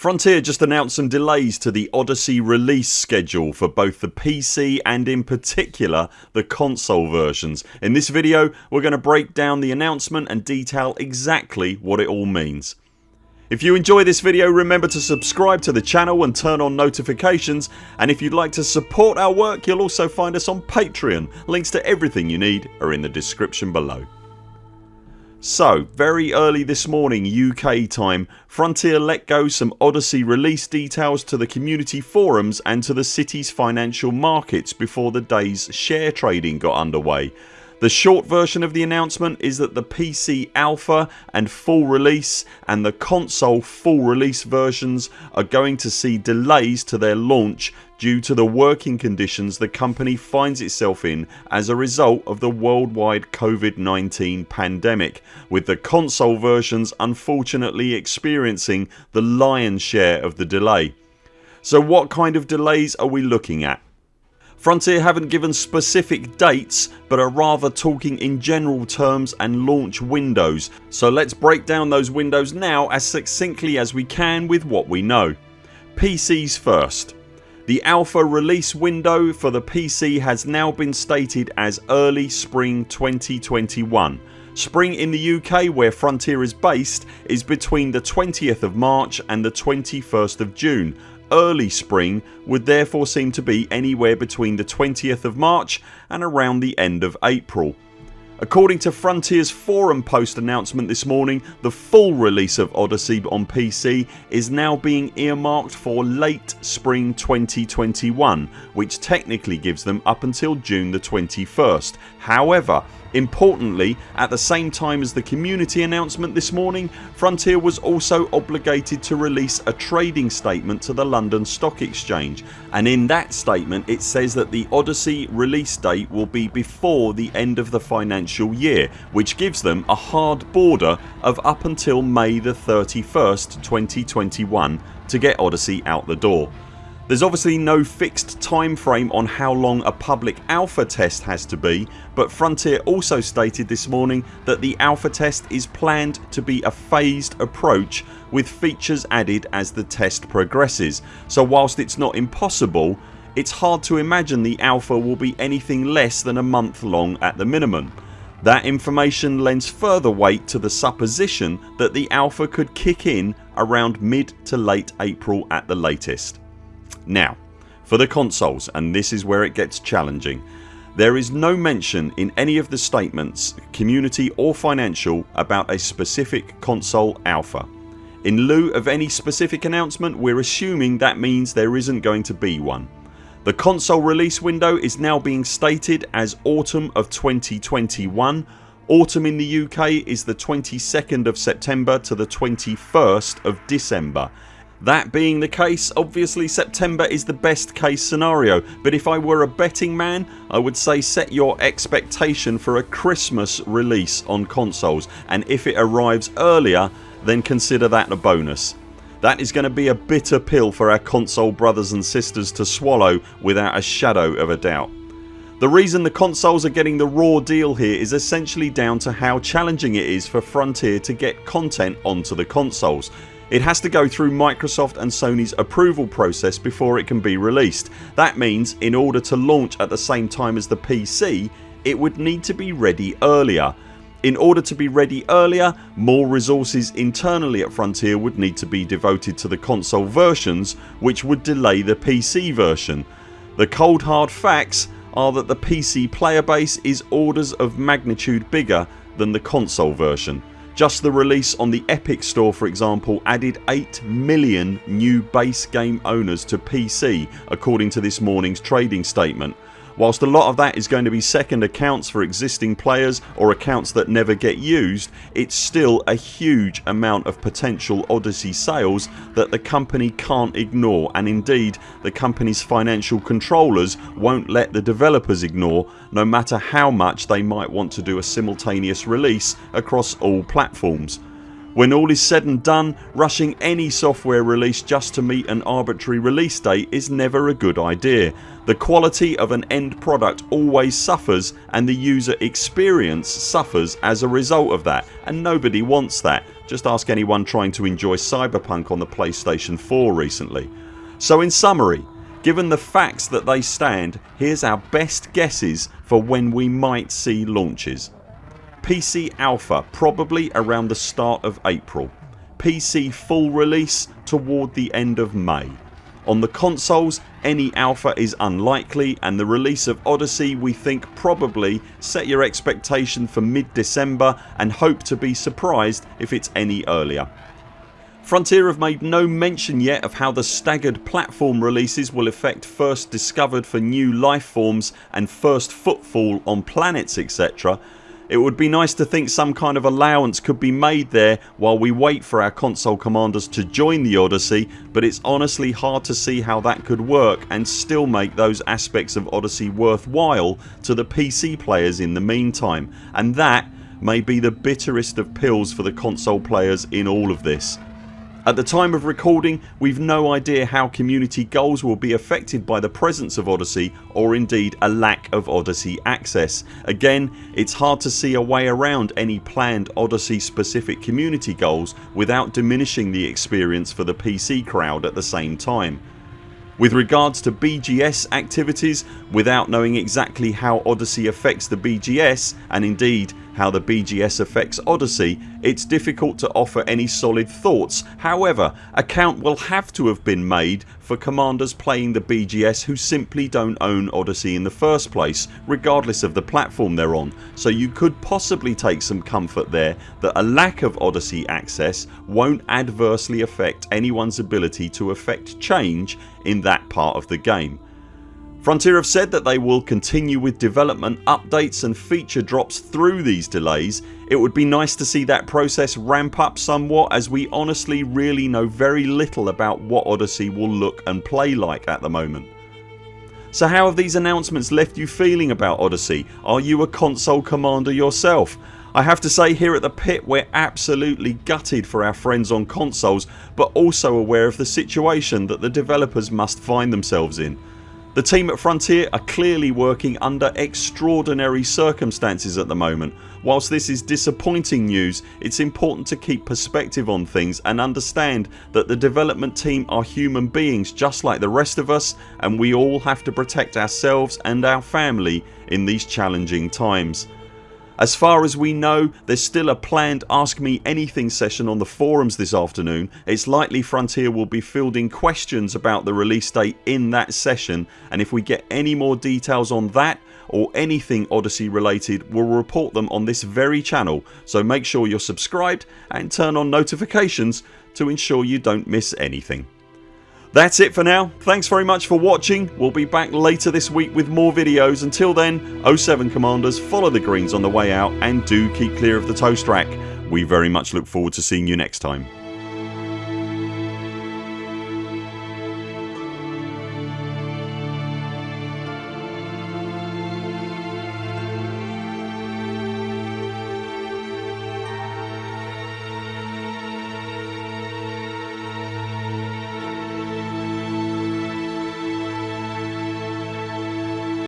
Frontier just announced some delays to the Odyssey release schedule for both the PC and in particular the console versions. In this video we're going to break down the announcement and detail exactly what it all means. If you enjoy this video remember to subscribe to the channel and turn on notifications and if you'd like to support our work you'll also find us on Patreon. Links to everything you need are in the description below. So very early this morning UK time Frontier let go some Odyssey release details to the community forums and to the city's financial markets before the days share trading got underway. The short version of the announcement is that the PC alpha and full release and the console full release versions are going to see delays to their launch due to the working conditions the company finds itself in as a result of the worldwide COVID-19 pandemic with the console versions unfortunately experiencing the lion's share of the delay. So what kind of delays are we looking at? Frontier haven't given specific dates but are rather talking in general terms and launch windows so let's break down those windows now as succinctly as we can with what we know. PCs first. The alpha release window for the PC has now been stated as early spring 2021. Spring in the UK where Frontier is based is between the 20th of March and the 21st of June early spring would therefore seem to be anywhere between the 20th of March and around the end of April. According to Frontiers forum post announcement this morning the full release of Odyssey on PC is now being earmarked for late spring 2021 which technically gives them up until June the 21st. However Importantly at the same time as the community announcement this morning Frontier was also obligated to release a trading statement to the London Stock Exchange and in that statement it says that the Odyssey release date will be before the end of the financial year which gives them a hard border of up until May the 31st 2021 to get Odyssey out the door. There's obviously no fixed time frame on how long a public alpha test has to be but Frontier also stated this morning that the alpha test is planned to be a phased approach with features added as the test progresses so whilst it's not impossible it's hard to imagine the alpha will be anything less than a month long at the minimum. That information lends further weight to the supposition that the alpha could kick in around mid to late April at the latest. Now for the consoles and this is where it gets challenging. There is no mention in any of the statements community or financial about a specific console alpha. In lieu of any specific announcement we're assuming that means there isn't going to be one. The console release window is now being stated as autumn of 2021 Autumn in the UK is the 22nd of September to the 21st of December that being the case obviously September is the best case scenario but if I were a betting man I would say set your expectation for a Christmas release on consoles and if it arrives earlier then consider that a bonus. That is going to be a bitter pill for our console brothers and sisters to swallow without a shadow of a doubt. The reason the consoles are getting the raw deal here is essentially down to how challenging it is for Frontier to get content onto the consoles it has to go through Microsoft and Sony's approval process before it can be released. That means in order to launch at the same time as the PC it would need to be ready earlier. In order to be ready earlier more resources internally at Frontier would need to be devoted to the console versions which would delay the PC version. The cold hard facts are that the PC player base is orders of magnitude bigger than the console version. Just the release on the Epic store for example added 8 million new base game owners to PC according to this mornings trading statement Whilst a lot of that is going to be second accounts for existing players or accounts that never get used it's still a huge amount of potential Odyssey sales that the company can't ignore and indeed the company's financial controllers won't let the developers ignore no matter how much they might want to do a simultaneous release across all platforms. When all is said and done rushing any software release just to meet an arbitrary release date is never a good idea. The quality of an end product always suffers and the user experience suffers as a result of that and nobody wants that. just ask anyone trying to enjoy Cyberpunk on the PlayStation 4 recently. So in summary given the facts that they stand here's our best guesses for when we might see launches. PC Alpha probably around the start of April. PC full release toward the end of May. On the consoles any alpha is unlikely and the release of Odyssey we think probably set your expectation for mid December and hope to be surprised if it's any earlier. Frontier have made no mention yet of how the staggered platform releases will affect first discovered for new life forms and first footfall on planets etc it would be nice to think some kind of allowance could be made there while we wait for our console commanders to join the Odyssey but it's honestly hard to see how that could work and still make those aspects of Odyssey worthwhile to the PC players in the meantime and that may be the bitterest of pills for the console players in all of this. At the time of recording we've no idea how community goals will be affected by the presence of Odyssey or indeed a lack of Odyssey access. Again it's hard to see a way around any planned Odyssey specific community goals without diminishing the experience for the PC crowd at the same time. With regards to BGS activities without knowing exactly how Odyssey affects the BGS and indeed how the BGS affects Odyssey it's difficult to offer any solid thoughts. However a count will have to have been made for commanders playing the BGS who simply don't own Odyssey in the first place regardless of the platform they're on so you could possibly take some comfort there that a lack of Odyssey access won't adversely affect anyone's ability to affect change in that part of the game. Frontier have said that they will continue with development updates and feature drops through these delays. It would be nice to see that process ramp up somewhat as we honestly really know very little about what Odyssey will look and play like at the moment. So how have these announcements left you feeling about Odyssey? Are you a console commander yourself? I have to say here at the pit we're absolutely gutted for our friends on consoles but also aware of the situation that the developers must find themselves in. The team at Frontier are clearly working under extraordinary circumstances at the moment. Whilst this is disappointing news it's important to keep perspective on things and understand that the development team are human beings just like the rest of us and we all have to protect ourselves and our family in these challenging times. As far as we know there's still a planned Ask Me Anything session on the forums this afternoon. It's likely Frontier will be fielding questions about the release date in that session and if we get any more details on that or anything Odyssey related we'll report them on this very channel so make sure you're subscribed and turn on notifications to ensure you don't miss anything. That's it for now. Thanks very much for watching. We'll be back later this week with more videos. Until then 0 7 CMDRs follow the greens on the way out and do keep clear of the toast rack. We very much look forward to seeing you next time.